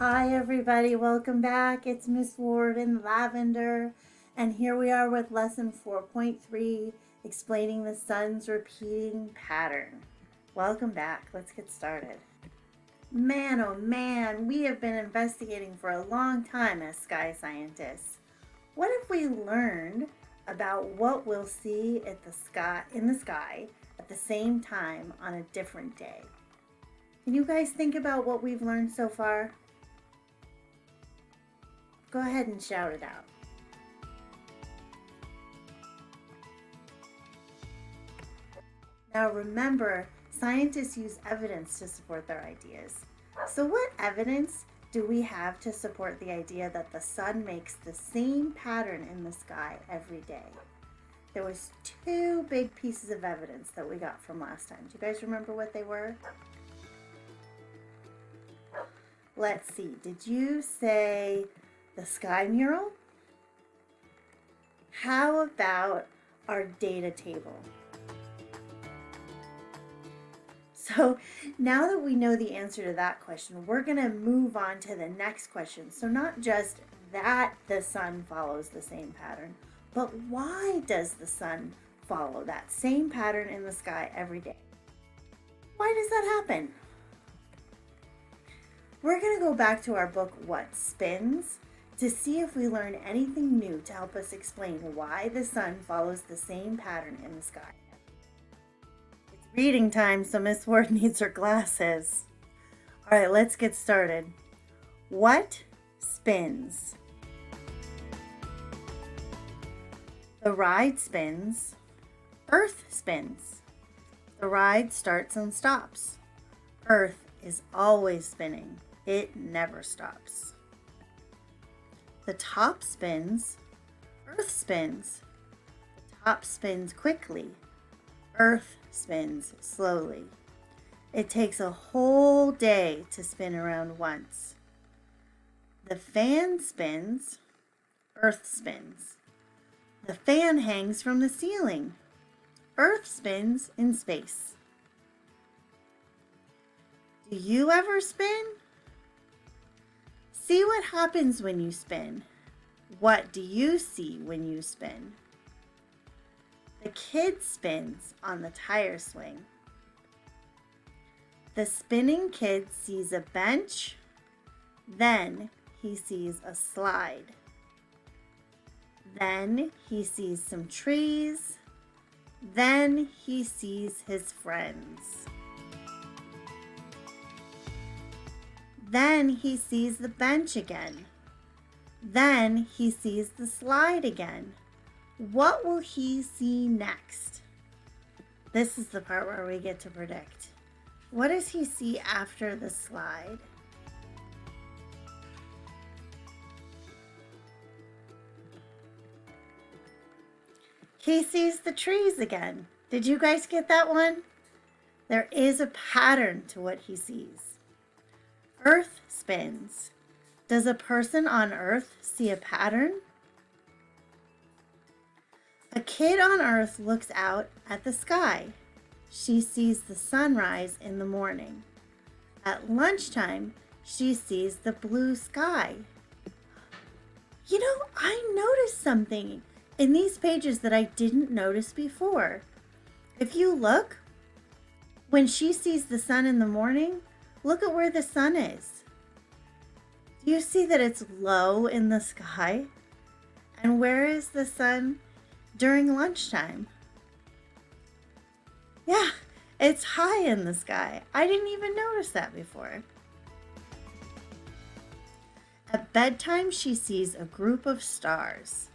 Hi everybody, welcome back. It's Miss Ward in Lavender and here we are with lesson 4.3 explaining the sun's repeating pattern. Welcome back. Let's get started. Man, oh man, we have been investigating for a long time as sky scientists. What if we learned about what we'll see at the sky in the sky at the same time on a different day? Can you guys think about what we've learned so far? Go ahead and shout it out. Now remember, scientists use evidence to support their ideas. So what evidence do we have to support the idea that the sun makes the same pattern in the sky every day? There was two big pieces of evidence that we got from last time. Do you guys remember what they were? Let's see. Did you say the sky mural? How about our data table? So now that we know the answer to that question, we're going to move on to the next question. So not just that the sun follows the same pattern, but why does the sun follow that same pattern in the sky every day? Why does that happen? We're going to go back to our book, What Spins, to see if we learn anything new to help us explain why the sun follows the same pattern in the sky. It's reading time, so Miss Ward needs her glasses. All right, let's get started. What spins? The ride spins. Earth spins. The ride starts and stops. Earth is always spinning. It never stops. The top spins, Earth spins. The top spins quickly, Earth spins slowly. It takes a whole day to spin around once. The fan spins, Earth spins. The fan hangs from the ceiling. Earth spins in space. Do you ever spin? See what happens when you spin. What do you see when you spin? The kid spins on the tire swing. The spinning kid sees a bench, then he sees a slide. Then he sees some trees, then he sees his friends. Then he sees the bench again. Then he sees the slide again. What will he see next? This is the part where we get to predict. What does he see after the slide? He sees the trees again. Did you guys get that one? There is a pattern to what he sees. Earth spins. Does a person on Earth see a pattern? A kid on Earth looks out at the sky. She sees the sunrise in the morning. At lunchtime, she sees the blue sky. You know, I noticed something in these pages that I didn't notice before. If you look, when she sees the sun in the morning, Look at where the sun is. Do you see that it's low in the sky? And where is the sun during lunchtime? Yeah, it's high in the sky. I didn't even notice that before. At bedtime, she sees a group of stars.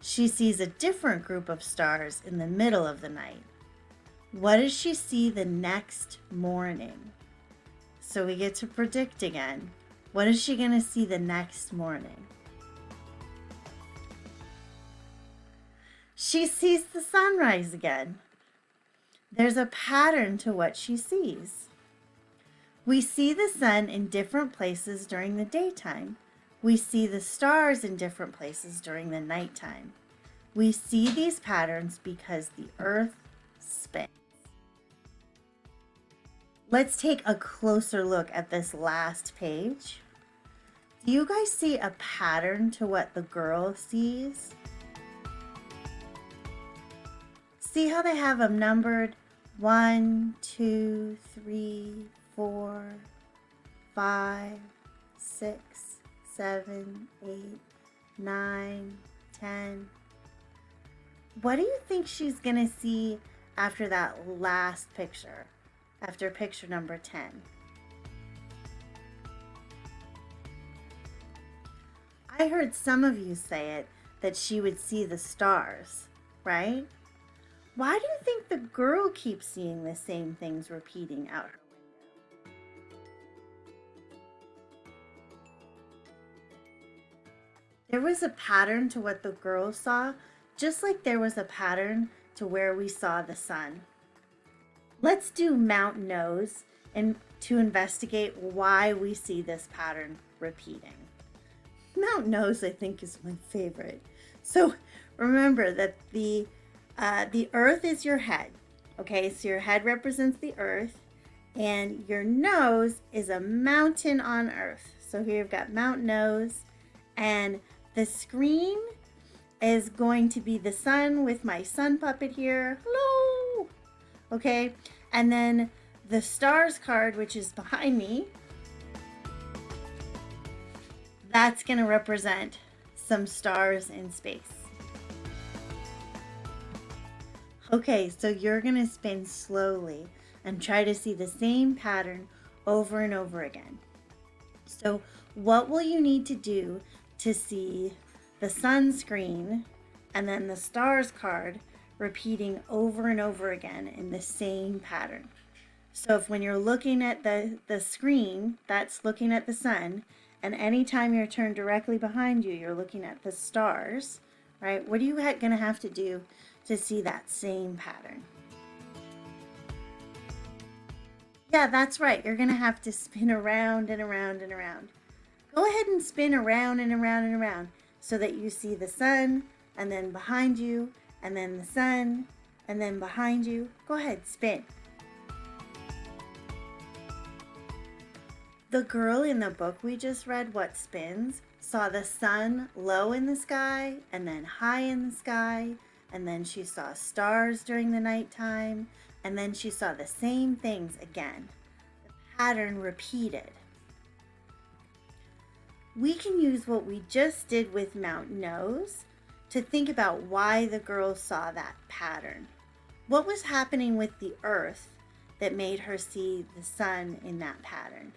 She sees a different group of stars in the middle of the night. What does she see the next morning? So we get to predict again. What is she going to see the next morning? She sees the sunrise again. There's a pattern to what she sees. We see the sun in different places during the daytime. We see the stars in different places during the nighttime. We see these patterns because the earth spins. Let's take a closer look at this last page. Do you guys see a pattern to what the girl sees? See how they have them numbered? One, two, three, four, five, six, seven, eight, nine, ten. What do you think she's to see after that last picture? After picture number 10? I heard some of you say it that she would see the stars, right? Why do you think the girl keeps seeing the same things repeating out her? There was a pattern to what the girl saw, just like there was a pattern to where we saw the sun. Let's do Mount Nose and to investigate why we see this pattern repeating. Mount Nose, I think, is my favorite. So remember that the uh, the earth is your head. Okay, so your head represents the earth, and your nose is a mountain on earth. So here you've got Mount Nose, and the screen is going to be the sun with my sun puppet here. Hello! Okay, and then the stars card, which is behind me, that's going to represent some stars in space. Okay, so you're going to spin slowly and try to see the same pattern over and over again. So what will you need to do to see the sunscreen and then the stars card repeating over and over again in the same pattern? So if when you're looking at the, the screen, that's looking at the sun, and anytime you're turned directly behind you, you're looking at the stars, right? What are you going to have to do to see that same pattern? Yeah, that's right. You're going to have to spin around and around and around. Go ahead and spin around and around and around so that you see the sun and then behind you and then the sun and then behind you. Go ahead, spin. The girl in the book we just read, What Spins, saw the sun low in the sky and then high in the sky, and then she saw stars during the nighttime, and then she saw the same things again. The pattern repeated. We can use what we just did with Mount Nose to think about why the girl saw that pattern. What was happening with the earth that made her see the sun in that pattern?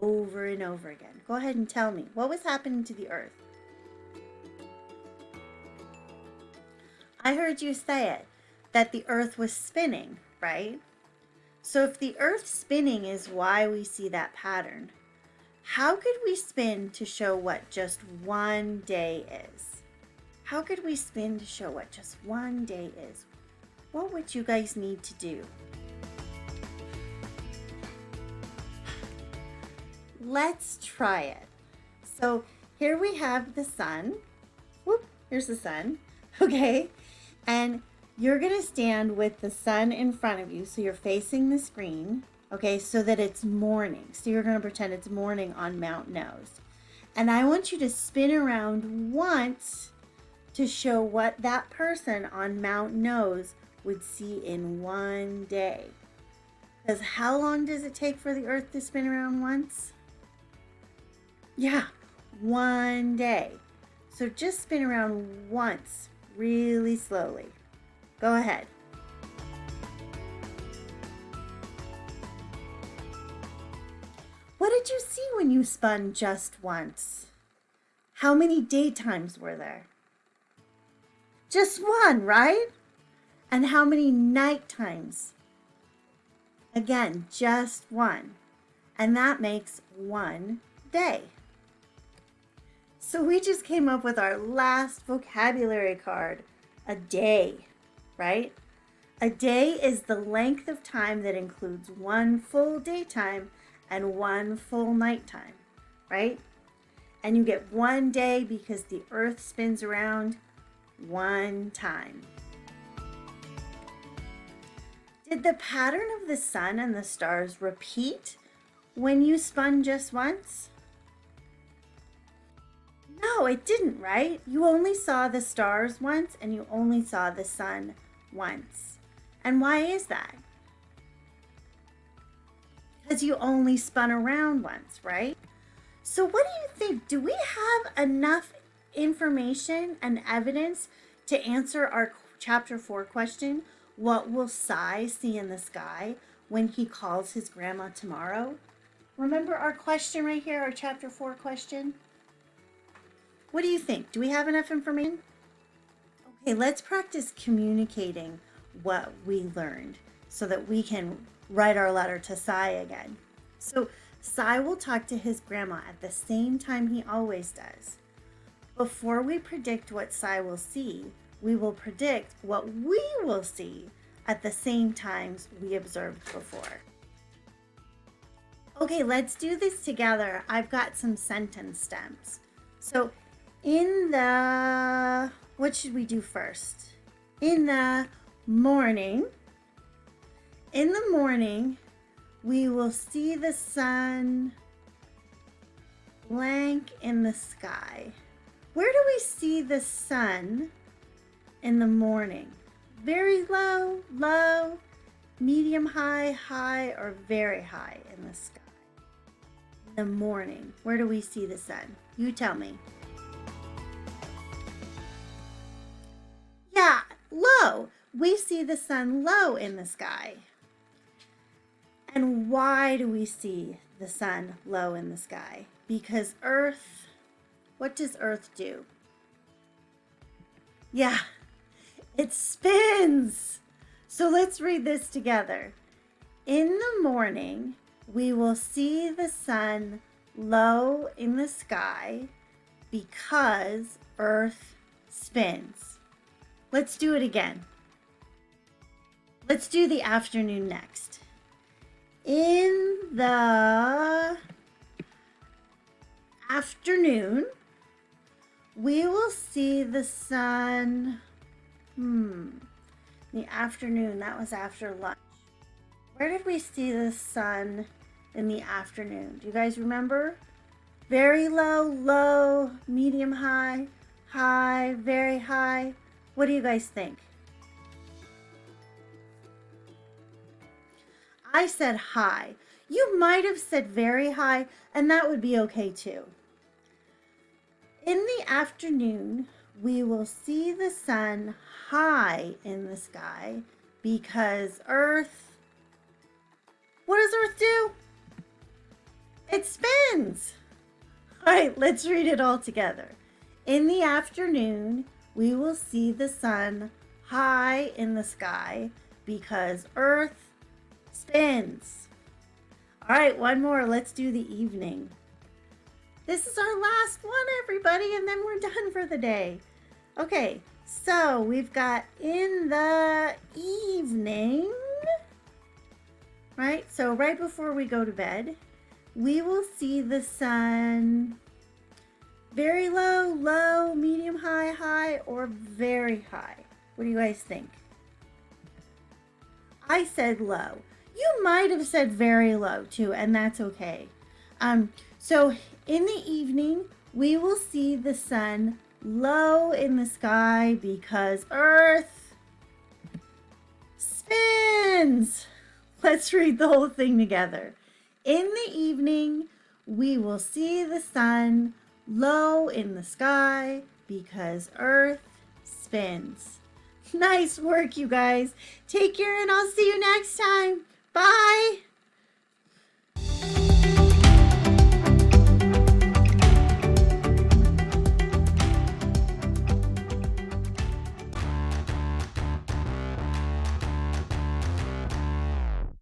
over and over again. Go ahead and tell me, what was happening to the earth? I heard you say it, that the earth was spinning, right? So if the earth spinning is why we see that pattern, how could we spin to show what just one day is? How could we spin to show what just one day is? What would you guys need to do? let's try it. So here we have the sun. Whoop, here's the sun. Okay. And you're to stand with the sun in front of you. So you're facing the screen. Okay. So that it's morning. So you're to pretend it's morning on Mount Nose. And I want you to spin around once to show what that person on Mount Nose would see in one day. Because how long does it take for the earth to spin around once? Yeah, one day. So just spin around once, really slowly. Go ahead. What did you see when you spun just once? How many daytimes were there? Just one, right? And how many night times? Again, just one. And that makes one day. So we just came up with our last vocabulary card, a day, right? A day is the length of time that includes one full daytime and one full nighttime, right? And you get one day because the earth spins around one time. Did the pattern of the sun and the stars repeat when you spun just once? No, it didn't, right? You only saw the stars once and you only saw the sun once. And why is that? Because you only spun around once, right? So what do you think? Do we have enough information and evidence to answer our chapter 4 question? What will Cy see in the sky when he calls his grandma tomorrow? Remember our question right here, our chapter 4 question? What do you think? Do we have enough information? Okay, let's practice communicating what we learned so that we can write our letter to Cy again. So Cy will talk to his grandma at the same time he always does. Before we predict what Cy will see, we will predict what we will see at the same times we observed before. Okay, let's do this together. I've got some sentence stems. So in the, what should we do first? In the morning, in the morning, we will see the sun blank in the sky. Where do we see the sun in the morning? Very low, low, medium high, high, or very high in the sky. In the morning, where do we see the sun? You tell me. Yeah, low. We see the sun low in the sky. And why do we see the sun low in the sky? Because Earth, what does Earth do? Yeah, it spins. So let's read this together. In the morning, we will see the sun low in the sky because Earth spins. Let's do it again. Let's do the afternoon next. In the afternoon, we will see the sun. Hmm. The afternoon, that was after lunch. Where did we see the sun in the afternoon? Do you guys remember? Very low, low, medium high, high, very high. What do you guys think? I said high. You might have said very high, and that would be okay too. In the afternoon, we will see the sun high in the sky because Earth, what does Earth do? It spins. All right, let's read it all together. In the afternoon, we will see the sun high in the sky because Earth spins. All right, one more. Let's do the evening. This is our last one, everybody, and then we're done for the day. Okay, so we've got in the evening, right? So right before we go to bed, we will see the sun very low, low, medium, high, high, or very high? What do you guys think? I said low. You might have said very low too, and that's okay. Um, so in the evening, we will see the sun low in the sky because Earth spins. Let's read the whole thing together. In the evening, we will see the sun low in the sky because Earth spins. Nice work, you guys. Take care and I'll see you next time. Bye.